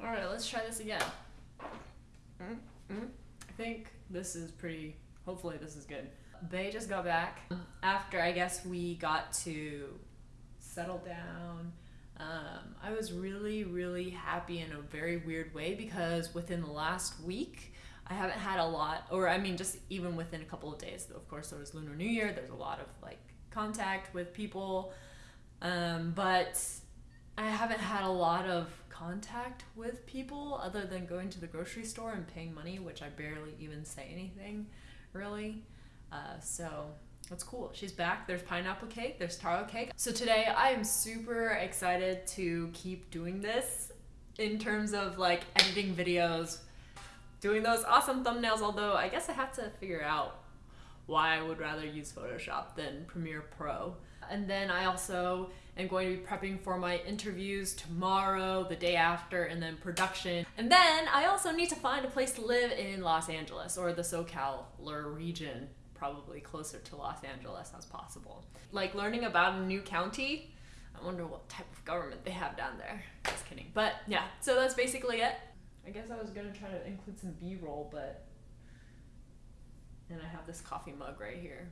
All right, let's try this again. Mm-hmm. I think this is pretty. Hopefully, this is good. Bay just got back after I guess we got to settle down. Um, I was really, really happy in a very weird way because within the last week, I haven't had a lot, or I mean, just even within a couple of days. Of course, there was Lunar New Year. There's a lot of like contact with people, um, but I haven't had a lot of contact with people other than going to the grocery store and paying money, which I barely even say anything, really. Uh, so that's cool. She's back. There's pineapple cake. There's taro cake. So today I am super excited to keep doing this in terms of like editing videos, doing those awesome thumbnails. Although I guess I have to figure out why I would rather use Photoshop than Premiere Pro. And then I also am going to be prepping for my interviews tomorrow, the day after, and then production. And then I also need to find a place to live in Los Angeles or the SoCal region probably closer to Los Angeles as possible. Like learning about a new county, I wonder what type of government they have down there. Just kidding. But yeah, so that's basically it. I guess I was gonna try to include some B-roll, but and I have this coffee mug right here.